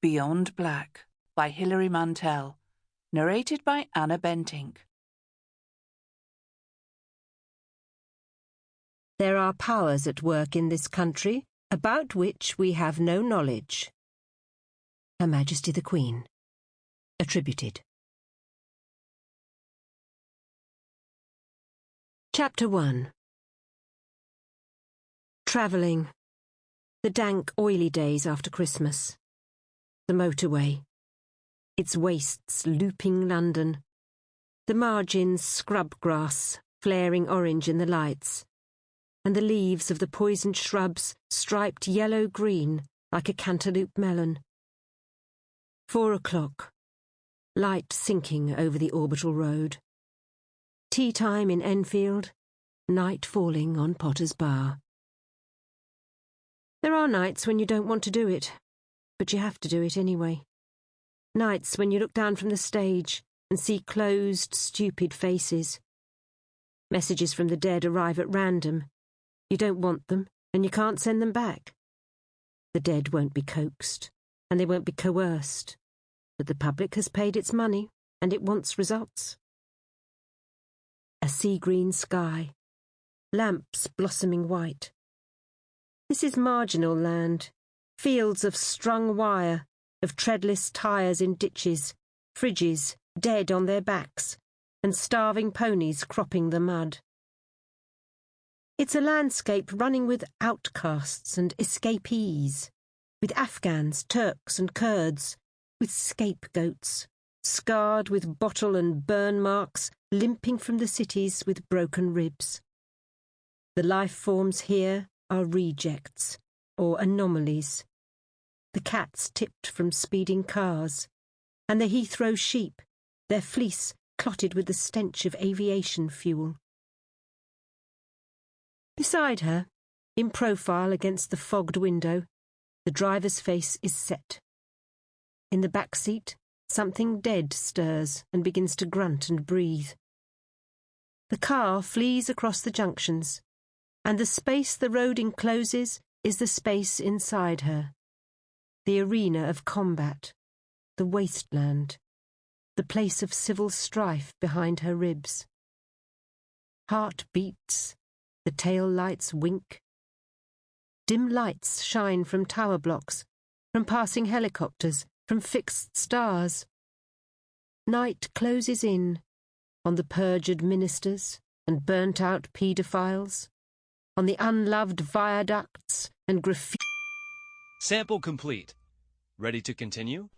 Beyond Black by Hilary Mantel. Narrated by Anna Bentinck. There are powers at work in this country about which we have no knowledge. Her Majesty the Queen. Attributed. Chapter 1 Travelling. The dank, oily days after Christmas. The motorway. Its wastes looping London. The margins scrub grass, flaring orange in the lights. And the leaves of the poisoned shrubs striped yellow-green like a cantaloupe melon. Four o'clock. Light sinking over the orbital road. Tea time in Enfield. Night falling on Potter's Bar. There are nights when you don't want to do it, but you have to do it anyway. Nights when you look down from the stage and see closed, stupid faces. Messages from the dead arrive at random. You don't want them, and you can't send them back. The dead won't be coaxed, and they won't be coerced. But the public has paid its money, and it wants results. A sea green sky. Lamps blossoming white this is marginal land, fields of strung wire, of treadless tyres in ditches, fridges dead on their backs, and starving ponies cropping the mud. It's a landscape running with outcasts and escapees, with Afghans, Turks, and Kurds, with scapegoats, scarred with bottle and burn marks, limping from the cities with broken ribs. The life forms here are rejects or anomalies. The cats tipped from speeding cars, and the Heathrow sheep, their fleece clotted with the stench of aviation fuel. Beside her, in profile against the fogged window, the driver's face is set. In the back seat, something dead stirs and begins to grunt and breathe. The car flees across the junctions, and the space the road encloses is the space inside her. The arena of combat, the wasteland, the place of civil strife behind her ribs. Heart beats, the tail lights wink. Dim lights shine from tower blocks, from passing helicopters, from fixed stars. Night closes in on the perjured ministers and burnt out paedophiles on the unloved viaducts and graffiti. Sample complete. Ready to continue?